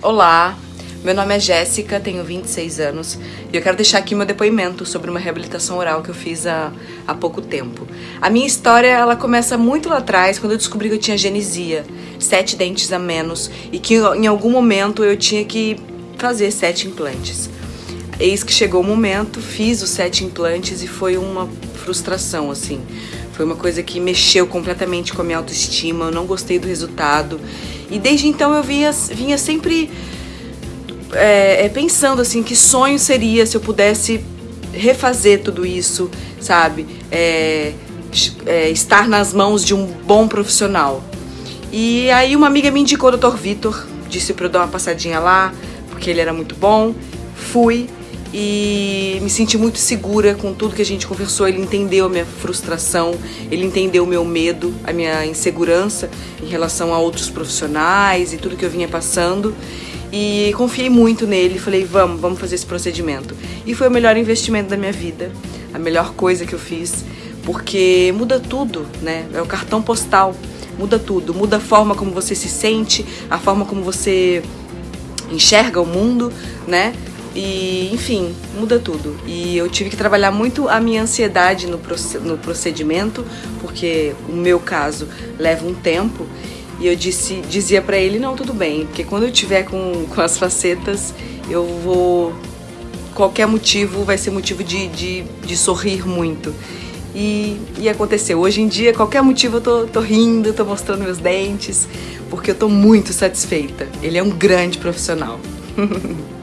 Olá, meu nome é Jéssica, tenho 26 anos e eu quero deixar aqui meu depoimento sobre uma reabilitação oral que eu fiz há, há pouco tempo. A minha história ela começa muito lá atrás, quando eu descobri que eu tinha genesia, sete dentes a menos e que em algum momento eu tinha que fazer sete implantes. Eis que chegou o momento, fiz os sete implantes e foi uma frustração, assim. Foi uma coisa que mexeu completamente com a minha autoestima, eu não gostei do resultado e desde então eu vinha, vinha sempre é, é, pensando assim, que sonho seria se eu pudesse refazer tudo isso, sabe? É, é, estar nas mãos de um bom profissional. E aí uma amiga me indicou o Dr. Vitor, disse para eu dar uma passadinha lá, porque ele era muito bom. Fui, e me senti muito segura com tudo que a gente conversou. Ele entendeu a minha frustração, ele entendeu o meu medo, a minha insegurança em relação a outros profissionais e tudo que eu vinha passando. E confiei muito nele, falei, vamos, vamos fazer esse procedimento. E foi o melhor investimento da minha vida, a melhor coisa que eu fiz, porque muda tudo, né? É o cartão postal, muda tudo, muda a forma como você se sente, a forma como você enxerga o mundo, né? E, enfim, muda tudo. E eu tive que trabalhar muito a minha ansiedade no, no procedimento, porque o meu caso leva um tempo. E eu disse, dizia para ele, não, tudo bem, porque quando eu tiver com, com as facetas, eu vou... Qualquer motivo vai ser motivo de, de, de sorrir muito. E, e aconteceu. Hoje em dia, qualquer motivo eu tô, tô rindo, tô mostrando meus dentes, porque eu tô muito satisfeita. Ele é um grande profissional.